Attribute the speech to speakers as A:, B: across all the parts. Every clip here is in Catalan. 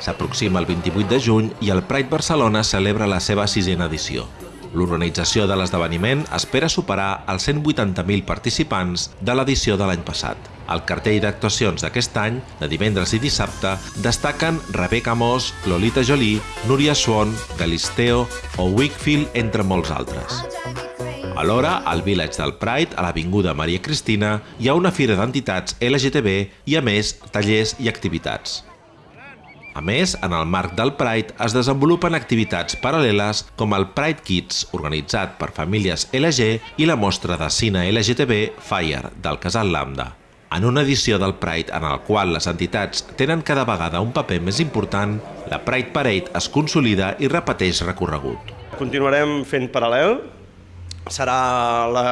A: S'aproxima el 28 de juny i el Pride Barcelona celebra la seva sisena edició. L'organització de l'esdeveniment espera superar els 180.000 participants de l'edició de l'any passat. El cartell d'actuacions d'aquest any, de divendres i dissabte, destaquen Rebecca Moss, Lolita Jolie, Núria Swan, Galisteo o Wickfield, entre molts altres. Alhora, al Village del Pride, a l'Avinguda Maria Cristina, hi ha una fira d'entitats LGTB i, a més, tallers i activitats. A més, en el marc del Pride es desenvolupen activitats paral·leles com el Pride Kids, organitzat per famílies LG, i la mostra de cine LGTB Fire, del Casal Lambda. En una edició del Pride en el qual les entitats tenen cada vegada un paper més important, la Pride Parade es consolida i repeteix recorregut.
B: Continuarem fent paral·lel, serà la,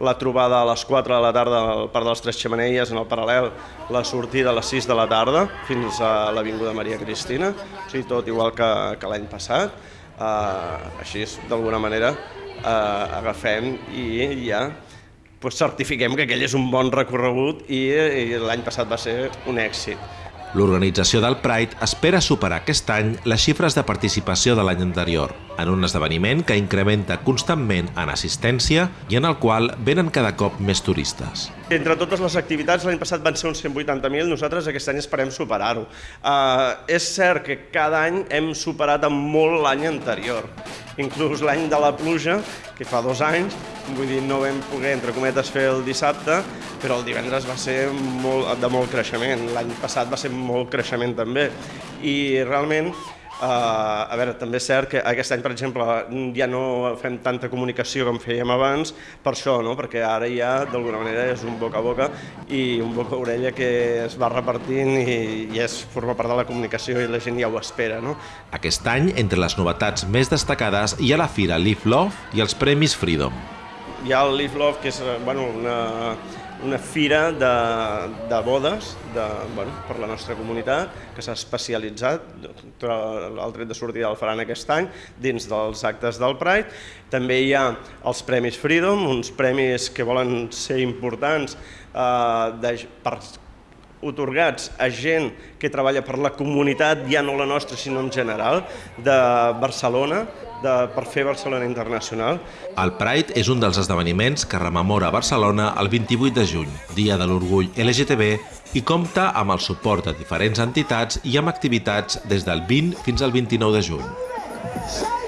B: la trobada a les 4 de la tarda al Parc de les Tres Xemeneies, en el paral·lel la sortida a les 6 de la tarda fins a l'Avinguda Maria Cristina, o sigui, tot igual que, que l'any passat. Uh, així, d'alguna manera, uh, agafem i ja pues, certifiquem que aquell és un bon recorregut i, i l'any passat va ser un èxit.
A: L'organització del Pride espera superar aquest any les xifres de participació de l'any anterior, en un esdeveniment que incrementa constantment en assistència i en el qual venen cada cop més turistes.
B: Entre totes les activitats, l'any passat van ser uns 180.000, nosaltres aquest any esperem superar-ho. Uh, és cert que cada any hem superat amb molt l'any anterior, inclús l'any de la pluja, que fa dos anys, vull dir, no vam poder, entre cometes, fer el dissabte, però el divendres va ser molt, de molt creixement, l'any passat va ser molt creixement també, i realment Uh, a veure, també és cert que aquest any, per exemple, ja no fem tanta comunicació com fèiem abans, per això, no? perquè ara ja d'alguna manera és un boca a boca i un boca a orella que es va repartint i, i és, forma part de la comunicació i la gent ja ho espera. No?
A: Aquest any, entre les novetats més destacades, hi ha la fira Live Love i els Premis Freedom.
B: Hi ha el Live Love, que és bueno, una, una fira de, de bodes de, bueno, per la nostra comunitat que s'ha especialitzat, el tret de sortida el faran aquest any, dins dels actes del Pride. També hi ha els Premis Freedom, uns premis que volen ser importants eh, de, per otorgats a gent que treballa per la comunitat, ja no la nostra, sinó en general, de Barcelona, de, per fer Barcelona Internacional.
A: El Pride és un dels esdeveniments que rememora Barcelona el 28 de juny, Dia de l'Orgull LGTB, i compta amb el suport de diferents entitats i amb activitats des del 20 fins al 29 de juny.